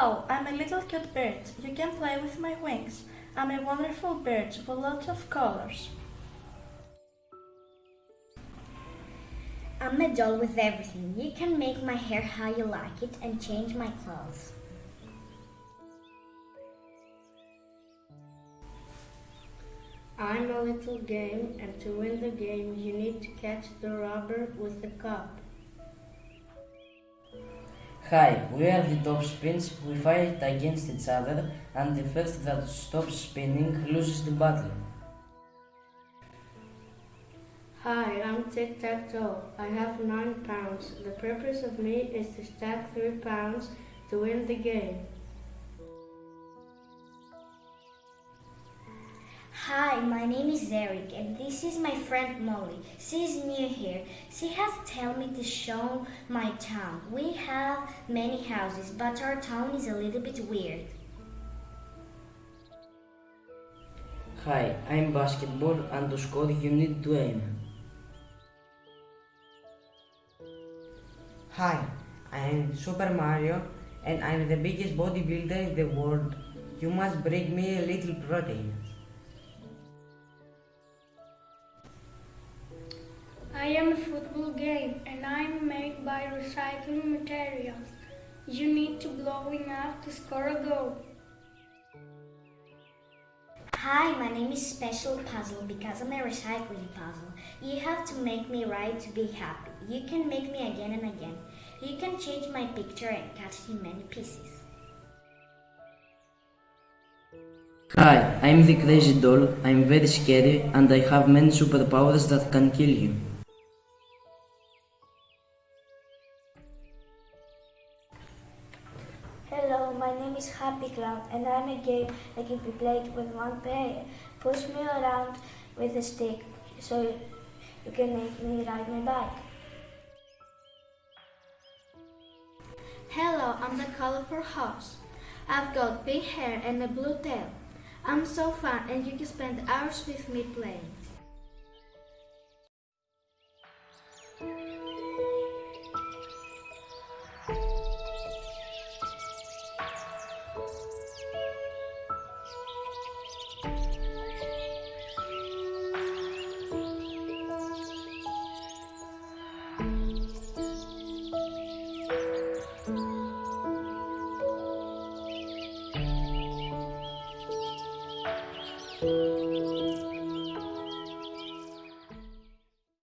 I'm a little cute bird. You can play with my wings. I'm a wonderful bird with lots of colors. I'm a doll with everything. You can make my hair how you like it and change my clothes. I'm a little game, and to win the game, you need to catch the robber with the cup. Hi, we are the top spins. We fight against each other, and the first that stops spinning loses the battle. Hi, I'm Tic Tac Toe. I have nine pounds. The purpose of me is to stack three pounds to win the game. Hi, my name is Eric and this is my friend Molly. She is new here. She has told me to show my town. We have many houses, but our town is a little bit weird. Hi, I'm basketball, and to score you need to aim. Hi, I am Super Mario and I'm the biggest bodybuilder in the world. You must bring me a little protein. I am a football game and I'm made by recycling materials. You need to blow enough to score a goal. Hi, my name is Special Puzzle because I'm a recycling puzzle. You have to make me right to be happy. You can make me again and again. You can change my picture and cut it in many pieces. Hi, I'm the crazy doll. I'm very scary, and I have many superpowers that can kill you. Hello, my name is Happy Clown and I'm a game that can be played with one player. Push me around with a stick so you can make me ride my bike. Hello, I'm the colorful horse. I've got pink hair and a blue tail. I'm so fun and you can spend hours with me playing.